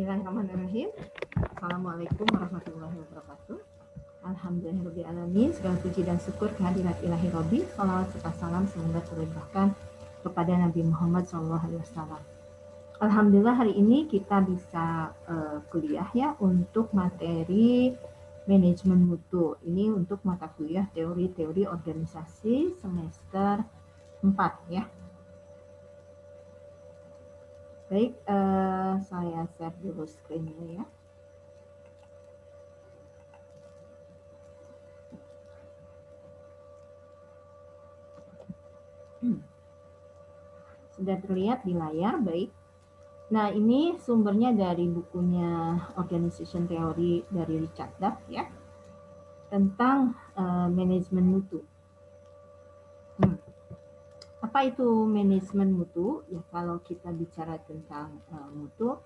Bismillahirrahmanirrahim. Assalamualaikum warahmatullahi wabarakatuh. Alhamdulillahirrahmanirrahim. Segala puji dan syukur kehadirat ilahi Rabbi. Salawat serta salam semoga terlimpahkan kepada Nabi Muhammad SAW. Alhamdulillah hari ini kita bisa uh, kuliah ya untuk materi manajemen mutu. Ini untuk mata kuliah teori-teori organisasi semester 4 ya. Baik, saya share dulu screen-nya ya. Hmm. Sudah terlihat di layar, baik. Nah, ini sumbernya dari bukunya Organization Theory dari Richard Duff ya, tentang uh, manajemen mutu. Apa itu manajemen mutu? Ya kalau kita bicara tentang uh, mutu,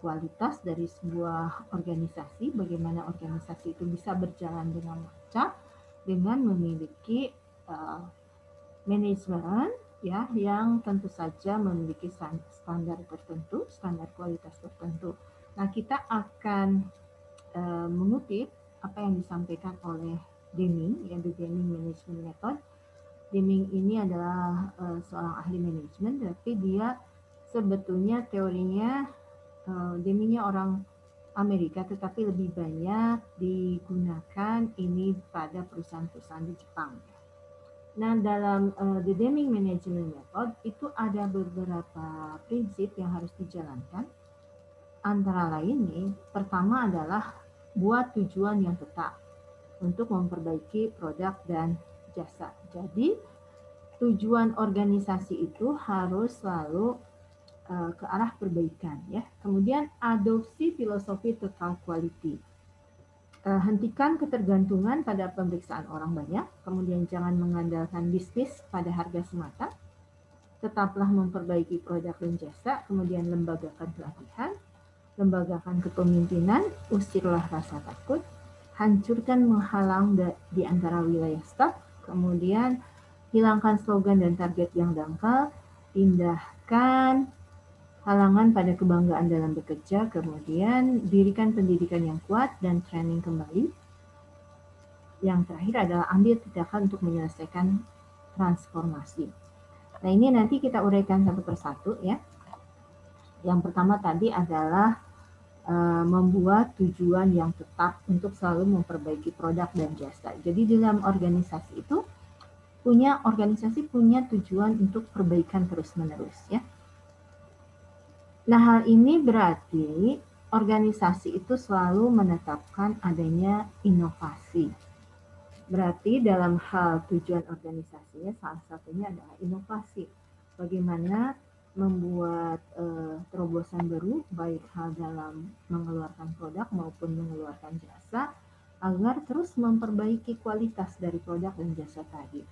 kualitas dari sebuah organisasi, bagaimana organisasi itu bisa berjalan dengan lancar dengan memiliki uh, manajemen ya yang tentu saja memiliki standar tertentu, standar kualitas tertentu. Nah, kita akan uh, mengutip apa yang disampaikan oleh Deming, ya Deming Management Method Deming ini adalah uh, seorang ahli manajemen, tapi dia sebetulnya teorinya uh, Demingnya orang Amerika, tetapi lebih banyak digunakan ini pada perusahaan-perusahaan di Jepang. Nah, dalam uh, The Deming Management Method itu ada beberapa prinsip yang harus dijalankan. Antara lain nih, pertama adalah buat tujuan yang tetap untuk memperbaiki produk dan jasa. Jadi tujuan organisasi itu harus selalu uh, ke arah perbaikan ya. Kemudian adopsi filosofi total quality. Uh, hentikan ketergantungan pada pemeriksaan orang banyak, kemudian jangan mengandalkan bisnis pada harga semata. Tetaplah memperbaiki produk dan jasa, kemudian lembagakan pelatihan, lembagakan kepemimpinan, usirlah rasa takut, hancurkan menghalang di antara wilayah staf, Kemudian hilangkan slogan dan target yang dangkal, pindahkan halangan pada kebanggaan dalam bekerja, kemudian dirikan pendidikan yang kuat dan training kembali. Yang terakhir adalah ambil tindakan untuk menyelesaikan transformasi. Nah ini nanti kita uraikan satu persatu ya. Yang pertama tadi adalah membuat tujuan yang tetap untuk selalu memperbaiki produk dan jasa. Jadi dalam organisasi itu punya organisasi punya tujuan untuk perbaikan terus-menerus ya. Nah, hal ini berarti organisasi itu selalu menetapkan adanya inovasi. Berarti dalam hal tujuan organisasinya salah satunya adalah inovasi. Bagaimana membuat uh, terobosan baru baik hal dalam mengeluarkan produk maupun mengeluarkan jasa agar terus memperbaiki kualitas dari produk dan jasa tadi.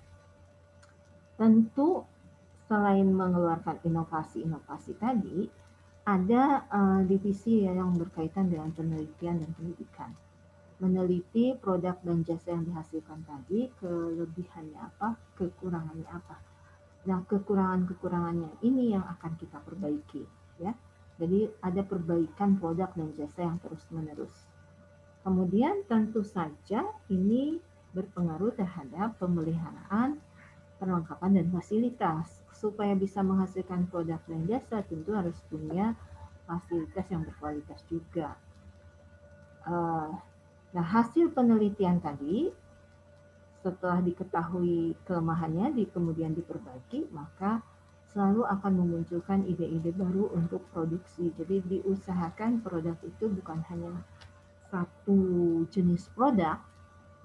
Tentu selain mengeluarkan inovasi-inovasi tadi, ada uh, divisi yang berkaitan dengan penelitian dan pendidikan. Meneliti produk dan jasa yang dihasilkan tadi, kelebihannya apa, kekurangannya apa Nah, kekurangan-kekurangannya ini yang akan kita perbaiki, ya. Jadi ada perbaikan produk dan jasa yang terus-menerus. Kemudian tentu saja ini berpengaruh terhadap pemeliharaan, perlengkapan dan fasilitas. Supaya bisa menghasilkan produk dan jasa tentu harus punya fasilitas yang berkualitas juga. Uh, nah, hasil penelitian tadi setelah diketahui kelemahannya, di, kemudian diperbaiki, maka selalu akan memunculkan ide-ide baru untuk produksi. Jadi diusahakan produk itu bukan hanya satu jenis produk,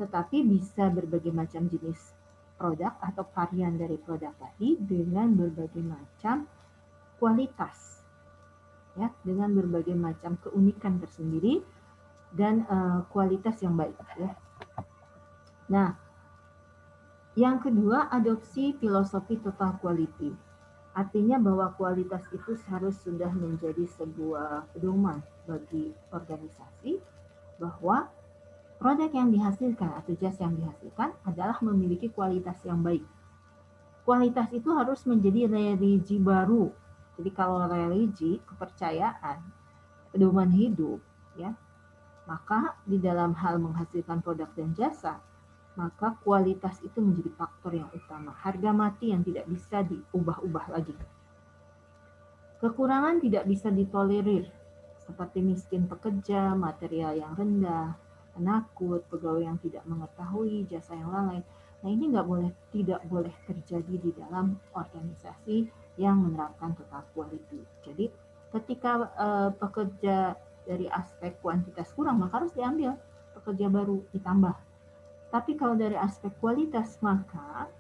tetapi bisa berbagai macam jenis produk atau varian dari produk tadi dengan berbagai macam kualitas. Ya, dengan berbagai macam keunikan tersendiri dan uh, kualitas yang baik ya. Nah, yang kedua, adopsi filosofi total quality. Artinya bahwa kualitas itu harus sudah menjadi sebuah pedoman bagi organisasi bahwa produk yang dihasilkan atau jasa yang dihasilkan adalah memiliki kualitas yang baik. Kualitas itu harus menjadi religi baru. Jadi kalau religi, kepercayaan, pedoman hidup, ya, maka di dalam hal menghasilkan produk dan jasa, maka kualitas itu menjadi faktor yang utama. Harga mati yang tidak bisa diubah-ubah lagi. Kekurangan tidak bisa ditolerir, seperti miskin pekerja, material yang rendah, penakut, pegawai yang tidak mengetahui, jasa yang lalai. Nah ini nggak boleh, tidak boleh terjadi di dalam organisasi yang menerapkan total quality. Jadi ketika uh, pekerja dari aspek kuantitas kurang, maka harus diambil pekerja baru ditambah. Tapi kalau dari aspek kualitas, maka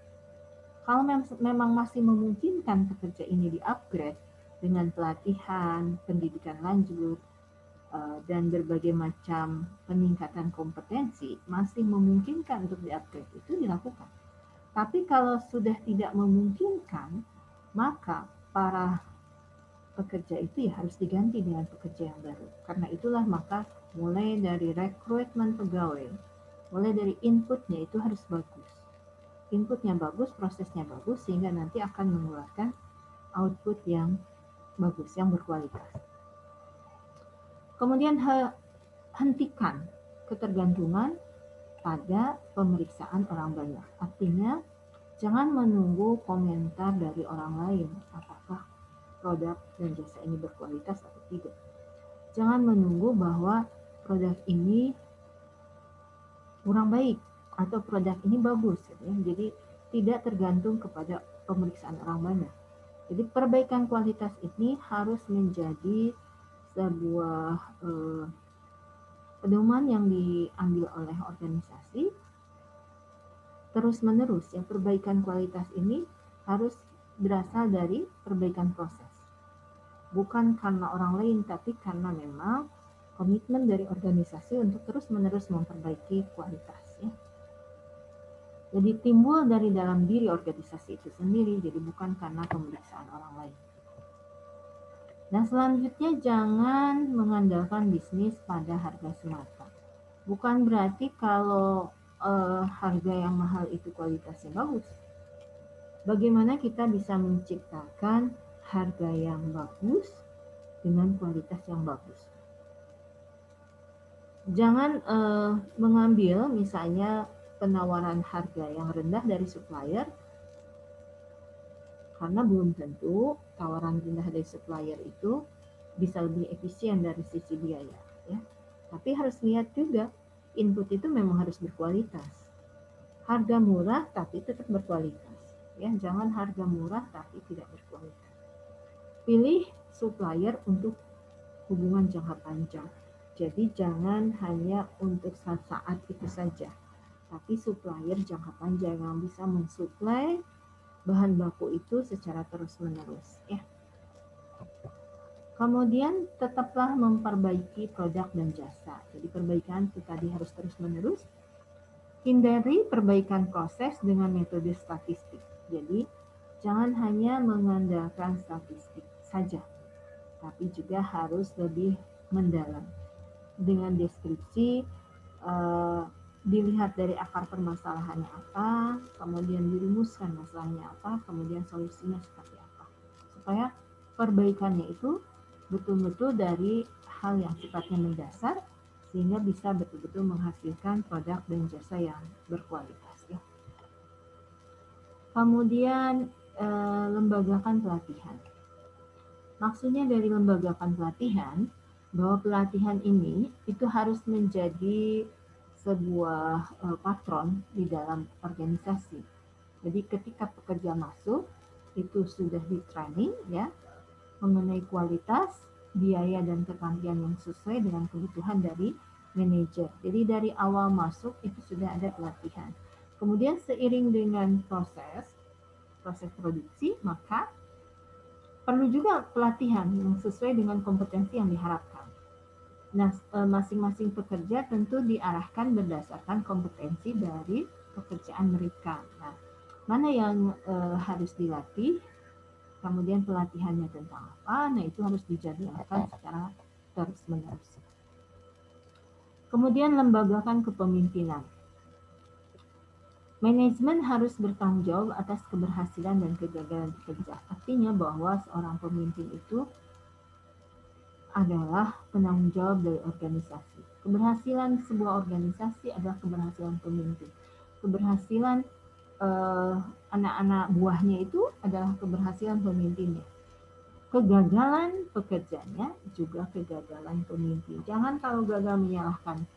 kalau mem memang masih memungkinkan pekerja ini di-upgrade dengan pelatihan, pendidikan lanjut, Eh, dan berbagai macam peningkatan kompetensi masih memungkinkan untuk di-upgrade itu dilakukan. Tapi kalau sudah tidak memungkinkan, maka para pekerja itu ya harus diganti dengan pekerja yang baru. Karena itulah maka mulai dari rekrutmen pegawai, mulai dari inputnya itu harus bagus. Inputnya bagus, prosesnya bagus, sehingga nanti akan mengeluarkan output yang bagus, yang berkualitas. Kemudian hentikan ketergantungan pada pemeriksaan orang banyak. Artinya, jangan menunggu komentar dari orang lain apakah produk dan jasa ini berkualitas atau tidak. Jangan menunggu bahwa produk ini kurang baik atau produk ini bagus. Ya. Jadi tidak tergantung kepada pemeriksaan orang banyak. Jadi perbaikan kualitas ini harus menjadi sebuah eh, pedoman yang diambil oleh organisasi terus menerus ya perbaikan kualitas ini harus berasal dari perbaikan proses bukan karena orang lain tapi karena memang komitmen dari organisasi untuk terus menerus memperbaiki kualitas ya. Jadi timbul dari dalam diri organisasi itu sendiri, jadi bukan karena pemeriksaan orang lain. Nah, selanjutnya jangan mengandalkan bisnis pada harga semata. Bukan berarti kalau uh, harga yang mahal itu kualitasnya bagus. Bagaimana kita bisa menciptakan harga yang bagus dengan kualitas yang bagus? Jangan uh, mengambil misalnya penawaran harga yang rendah dari supplier karena belum tentu tawaran rendah dari supplier itu bisa lebih efisien dari sisi biaya ya. Tapi harus lihat juga input itu memang harus berkualitas. Harga murah tapi tetap berkualitas. Ya, jangan harga murah tapi tidak berkualitas. Pilih supplier untuk hubungan jangka panjang. Jadi jangan hanya untuk saat-saat itu saja, tapi supplier jangka panjang yang bisa mensuplai bahan baku itu secara terus-menerus ya. Kemudian tetaplah memperbaiki produk dan jasa. Jadi perbaikan itu tadi harus terus-menerus. Hindari perbaikan proses dengan metode statistik. Jadi jangan hanya mengandalkan statistik saja, tapi juga harus lebih mendalam dengan deskripsi uh, dilihat dari akar permasalahannya apa, kemudian dirumuskan masalahnya apa, kemudian solusinya seperti apa. Supaya perbaikannya itu betul-betul dari hal yang sifatnya mendasar sehingga bisa betul-betul menghasilkan produk dan jasa yang berkualitas ya. Kemudian eh, lembagakan pelatihan. Maksudnya dari lembagakan pelatihan bahwa pelatihan ini itu harus menjadi sebuah uh, patron di dalam organisasi. Jadi ketika pekerja masuk itu sudah di training ya mengenai kualitas, biaya dan keterampilan yang sesuai dengan kebutuhan dari manajer. Jadi dari awal masuk itu sudah ada pelatihan. Kemudian seiring dengan proses proses produksi maka perlu juga pelatihan yang sesuai dengan kompetensi yang diharapkan. Nah, e, masing-masing pekerja tentu diarahkan berdasarkan kompetensi dari pekerjaan mereka. Nah, mana yang e, harus dilatih, kemudian pelatihannya tentang apa, nah itu harus dijadwalkan secara terus-menerus. Kemudian lembagakan kepemimpinan. Manajemen harus bertanggung jawab atas keberhasilan dan kegagalan pekerja. Artinya bahwa seorang pemimpin itu adalah penanggung jawab dari organisasi. Keberhasilan sebuah organisasi adalah keberhasilan pemimpin. Keberhasilan eh, anak-anak uh, buahnya itu adalah keberhasilan pemimpinnya. Kegagalan pekerjanya juga kegagalan pemimpin. Jangan kalau gagal menyalahkan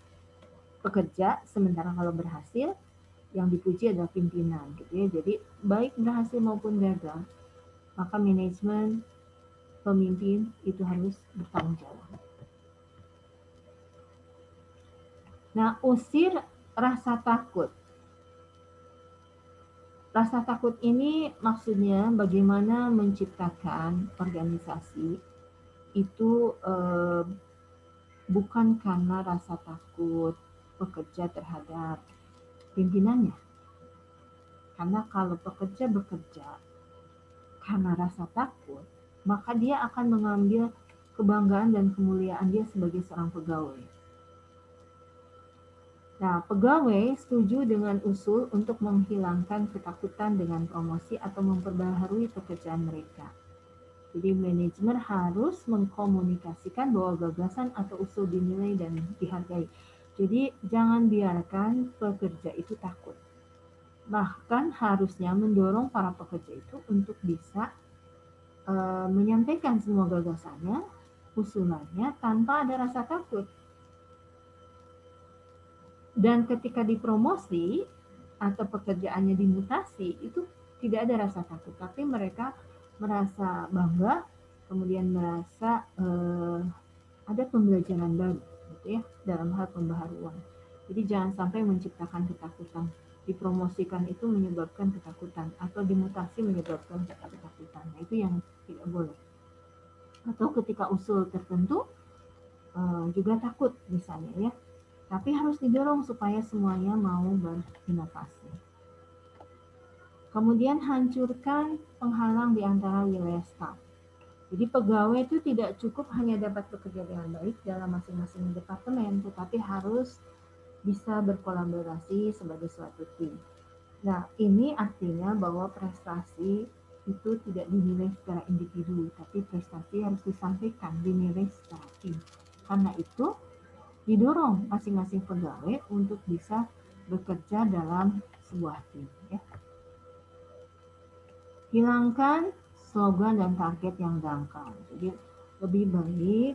pekerja, sementara kalau berhasil yang dipuji adalah pimpinan gitu ya. Jadi baik berhasil maupun gagal, maka manajemen pemimpin itu harus bertanggung jawab. Nah, usir rasa takut. Rasa takut ini maksudnya bagaimana menciptakan organisasi itu eh, bukan karena rasa takut pekerja terhadap pimpinannya. Karena kalau pekerja bekerja karena rasa takut, maka dia akan mengambil kebanggaan dan kemuliaan dia sebagai seorang pegawai. Nah, pegawai setuju dengan usul untuk menghilangkan ketakutan dengan promosi atau memperbaharui pekerjaan mereka. Jadi manajemen harus mengkomunikasikan bahwa gagasan atau usul dinilai dan dihargai. Jadi jangan biarkan pekerja itu takut. Bahkan harusnya mendorong para pekerja itu untuk bisa uh, menyampaikan semua gagasannya, usulannya tanpa ada rasa takut. Dan ketika dipromosi atau pekerjaannya dimutasi itu tidak ada rasa takut, tapi mereka merasa bangga, kemudian merasa uh, ada pembelajaran baru, gitu ya, dalam hal pembaharuan. Jadi jangan sampai menciptakan ketakutan dipromosikan itu menyebabkan ketakutan atau dimutasi menyebabkan ketakutan. Nah, itu yang tidak boleh. Atau ketika usul tertentu uh, juga takut misalnya ya. Tapi harus didorong supaya semuanya mau berinovasi. Kemudian hancurkan penghalang di antara wilayah staff. Jadi pegawai itu tidak cukup hanya dapat bekerja dengan baik dalam masing-masing departemen, tetapi harus bisa berkolaborasi sebagai suatu tim. Nah, ini artinya bahwa prestasi itu tidak dinilai secara individu, tapi prestasi harus disampaikan, dinilai secara tim. Karena itu, didorong masing-masing pegawai untuk bisa bekerja dalam sebuah tim. Ya. Hilangkan slogan dan target yang dangkal. Jadi lebih baik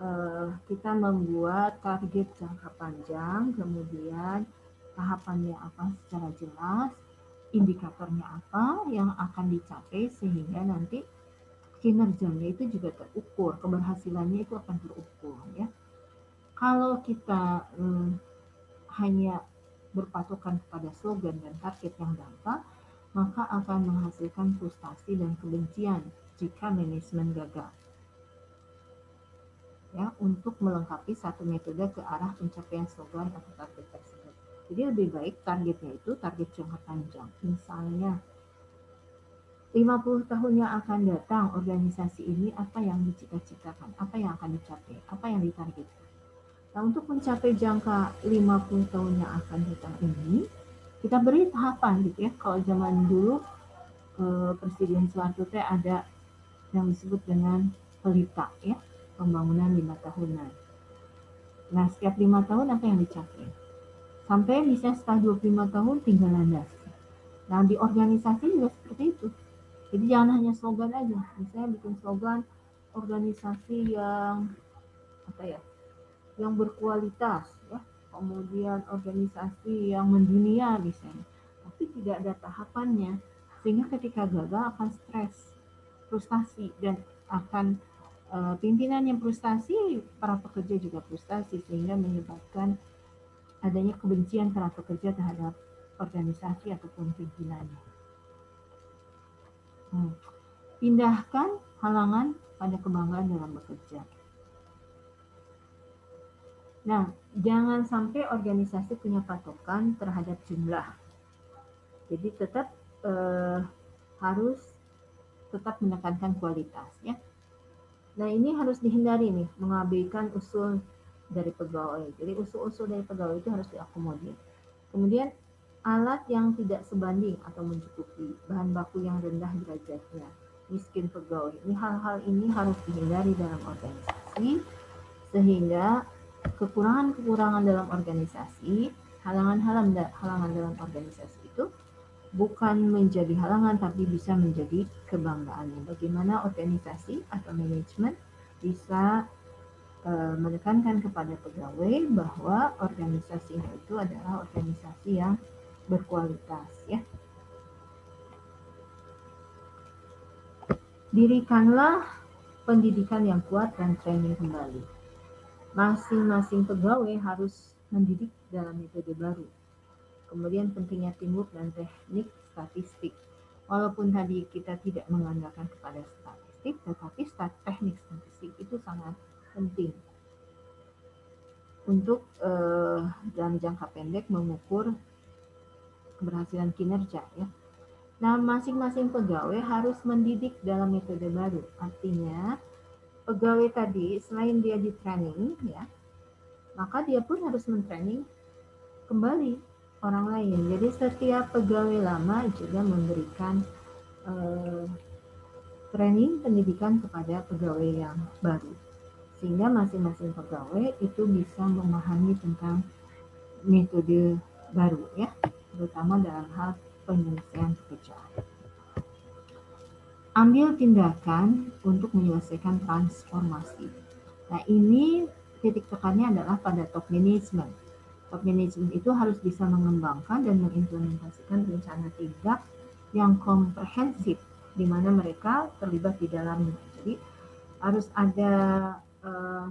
uh, kita membuat target jangka panjang, kemudian tahapannya apa secara jelas, indikatornya apa yang akan dicapai sehingga nanti kinerjanya itu juga terukur, keberhasilannya itu akan terukur ya. Kalau kita um, hanya berpatokan kepada slogan dan target yang dangkal, maka akan menghasilkan frustasi dan kebencian jika manajemen gagal ya untuk melengkapi satu metode ke arah pencapaian slogan atau target tersebut. Jadi lebih baik targetnya itu target jangka panjang. Misalnya 50 tahun yang akan datang organisasi ini apa yang dicita-citakan, apa yang akan dicapai, apa yang ditargetkan. Nah, untuk mencapai jangka 50 tahun yang akan datang ini, kita beri tahapan gitu ya. Kalau zaman dulu eh, Presiden Soeharto ada yang disebut dengan pelita ya pembangunan lima tahunan. Nah, setiap lima tahun apa yang dicapai? Sampai bisa setelah 25 tahun tinggal landas. Nah, di organisasi juga seperti itu. Jadi jangan hanya slogan aja. Misalnya bikin slogan organisasi yang apa ya? Yang berkualitas ya. Kemudian organisasi yang mendunia misalnya. Tapi tidak ada tahapannya sehingga ketika gagal akan stres, frustasi dan akan uh, pimpinan yang frustasi, para pekerja juga frustasi sehingga menyebabkan adanya kebencian para pekerja terhadap organisasi ataupun pimpinannya. Hmm. Pindahkan halangan pada kebanggaan dalam bekerja. Nah, jangan sampai organisasi punya patokan terhadap jumlah. Jadi tetap eh, harus tetap menekankan kualitas ya. Nah ini harus dihindari nih, mengabaikan usul dari pegawai. Jadi usul-usul dari pegawai itu harus diakomodir. Kemudian alat yang tidak sebanding atau mencukupi, bahan baku yang rendah derajatnya. miskin pegawai. Ini hal-hal ini harus dihindari dalam organisasi sehingga kekurangan-kekurangan dalam organisasi, halangan-halangan dalam organisasi itu bukan menjadi halangan tapi bisa menjadi kebanggaannya. Bagaimana organisasi atau manajemen bisa menekankan kepada pegawai bahwa organisasinya itu adalah organisasi yang berkualitas ya. Dirikanlah pendidikan yang kuat dan training kembali. Masing-masing pegawai harus mendidik dalam metode baru Kemudian pentingnya teamwork dan teknik statistik. Walaupun tadi kita tidak mengandalkan kepada statistik, tetapi teknik statistik itu sangat penting untuk uh, dalam jangka pendek mengukur keberhasilan kinerja ya. Nah, masing-masing pegawai harus mendidik dalam metode baru. Artinya, pegawai tadi selain dia di training ya, maka dia pun harus mentraining kembali orang lain. Jadi setiap pegawai lama juga memberikan uh, training pendidikan kepada pegawai yang baru. Sehingga masing-masing pegawai itu bisa memahami tentang metode baru ya, terutama dalam hal penyelesaian pekerjaan. Ambil tindakan untuk menyelesaikan transformasi. Nah ini titik tekannya adalah pada top management top management itu harus bisa mengembangkan dan mengimplementasikan rencana tindak yang komprehensif di mana mereka terlibat di dalamnya. Jadi harus ada uh,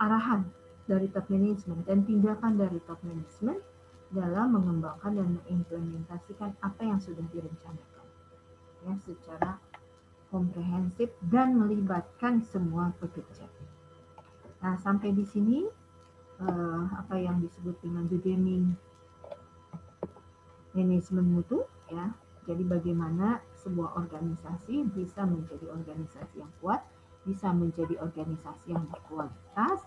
arahan dari top management dan tindakan dari top management dalam mengembangkan dan mengimplementasikan apa yang sudah direncanakan ya secara komprehensif dan melibatkan semua pekerja. Nah, sampai di sini uh, apa yang disebut dengan Budeming manajemen mutu ya. Jadi bagaimana sebuah organisasi bisa menjadi organisasi yang kuat, bisa menjadi organisasi yang berkualitas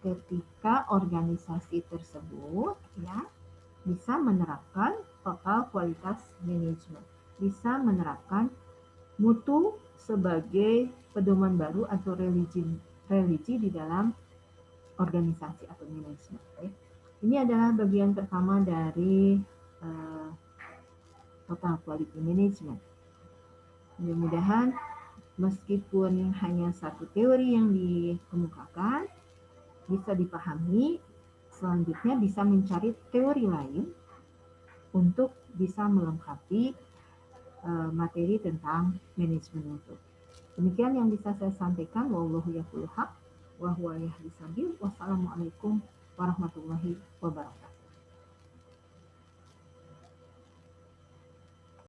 ketika organisasi tersebut ya bisa menerapkan total kualitas manajemen, bisa menerapkan mutu sebagai pedoman baru atau religi religi di dalam organisasi atau manajemen. Ini adalah bagian pertama dari uh, total quality management. Mudah-mudahan meskipun hanya satu teori yang dikemukakan bisa dipahami, selanjutnya bisa mencari teori lain untuk bisa melengkapi uh, materi tentang manajemen itu. Demikian yang bisa saya sampaikan. Wallahu. Wassalamualaikum warahmatullahi wabarakatuh.